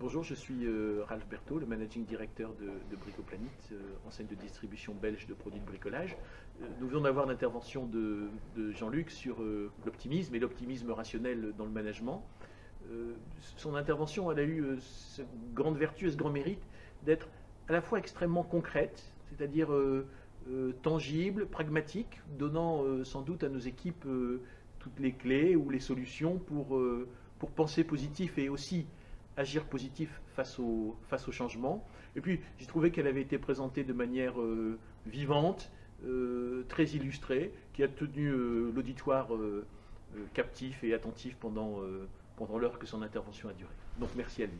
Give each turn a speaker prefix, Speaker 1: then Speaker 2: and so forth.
Speaker 1: Bonjour, je suis euh, Ralph Berthaud, le managing director de, de Bricoplanet, euh, enseigne de distribution belge de produits de bricolage. Euh, nous venons d'avoir l'intervention de, Jean-Luc sur l'optimisme et l'optimisme rationnel dans le management. Son intervention, elle a eu cette grande vertu et ce grand mérite d'être à la fois extrêmement concrète, c'est-à-dire tangible, pragmatique, donnant sans doute à nos équipes toutes les clés ou les solutions pour, pour penser positif et aussi agir positif face au, face au changement. Et puis, j'ai trouvé qu'elle avait été présentée de manière euh, vivante, euh, très illustrée, qui a tenu euh, l'auditoire captif et attentif pendant, pendant l'heure que son intervention a duré. Donc, merci à lui.